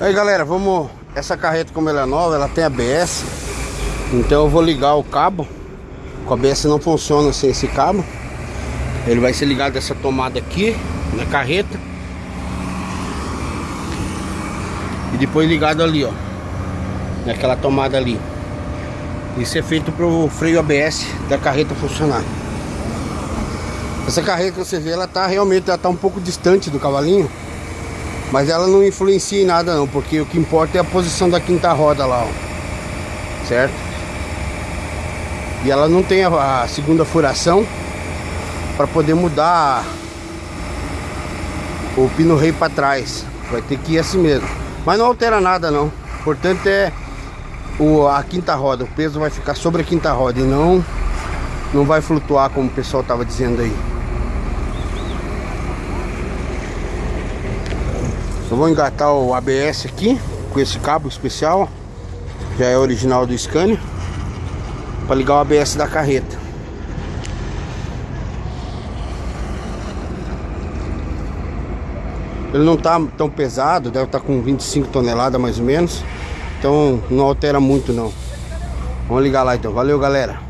Aí galera, vamos. Essa carreta como ela é nova, ela tem ABS. Então eu vou ligar o cabo. O ABS não funciona sem esse cabo. Ele vai ser ligado essa tomada aqui na carreta. E depois ligado ali, ó. Naquela tomada ali. Isso é feito para o freio ABS da carreta funcionar. Essa carreta que você vê, ela tá realmente ela tá um pouco distante do cavalinho. Mas ela não influencia em nada não, porque o que importa é a posição da quinta roda lá, ó. Certo? E ela não tem a, a segunda furação para poder mudar o pino rei para trás. Vai ter que ir assim mesmo. Mas não altera nada não. O importante é o, a quinta roda. O peso vai ficar sobre a quinta roda e não, não vai flutuar como o pessoal estava dizendo aí. Eu vou engatar o ABS aqui com esse cabo especial. Já é original do Scania. Para ligar o ABS da carreta. Ele não tá tão pesado, deve estar tá com 25 toneladas mais ou menos. Então não altera muito não. Vamos ligar lá então. Valeu galera.